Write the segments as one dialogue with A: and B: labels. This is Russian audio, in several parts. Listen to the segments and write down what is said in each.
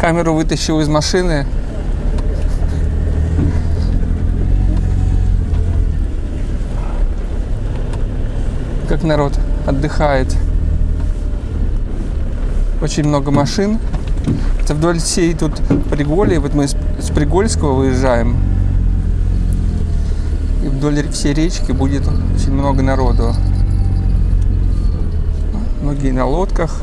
A: Камеру вытащил из машины. Как народ отдыхает. Очень много машин. Это вдоль всей тут Приголья. Вот мы с Пригольского выезжаем. И вдоль всей речки будет очень много народу. Многие на лодках.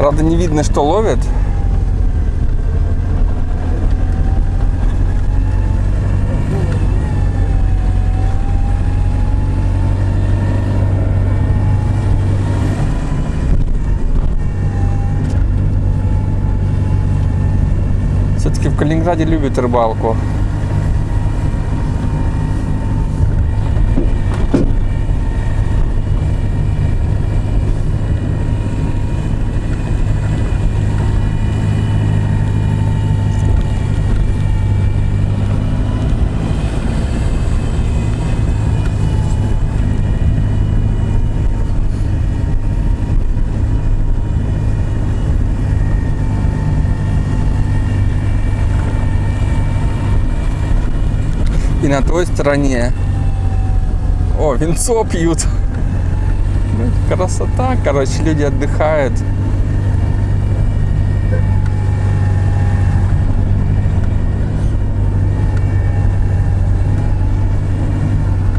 A: Правда, не видно, что ловят. Все-таки в Калининграде любят рыбалку. И на той стороне. О, винцо пьют. Красота, короче, люди отдыхают.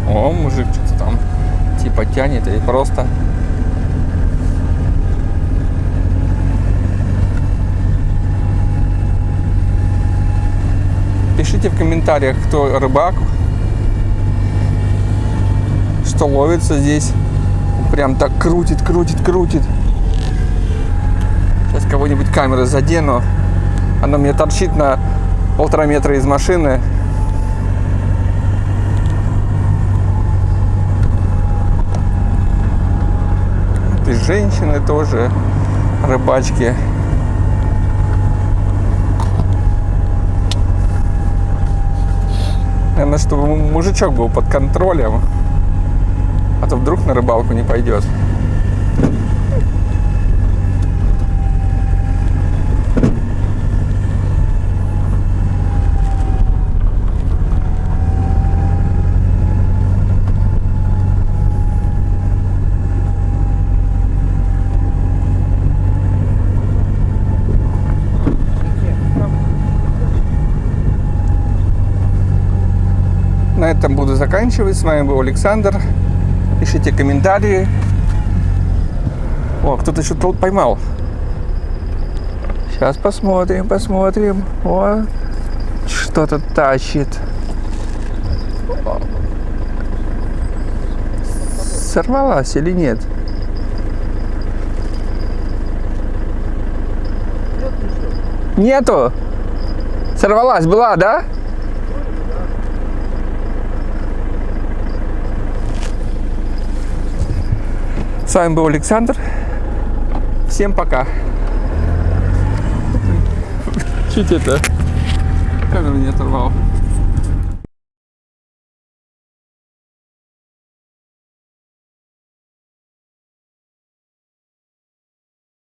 A: О, мужик что-то там типа тянет или просто Пишите в комментариях, кто рыбак, что ловится здесь. Прям так крутит, крутит, крутит. Сейчас кого-нибудь камеры задену. Она мне торчит на полтора метра из машины. И женщины тоже, рыбачки. Наверное, чтобы му- мужичок был под контролем. А то вдруг на рыбалку не пойдет. На этом буду заканчивать. С вами был Александр. Пишите комментарии. О, кто-то что-то поймал. Сейчас посмотрим, посмотрим. О, что-то тащит. Сорвалась или нет? Нету. Сорвалась была, да? С вами был Александр. Всем пока. Чуть это камеру не оторвал.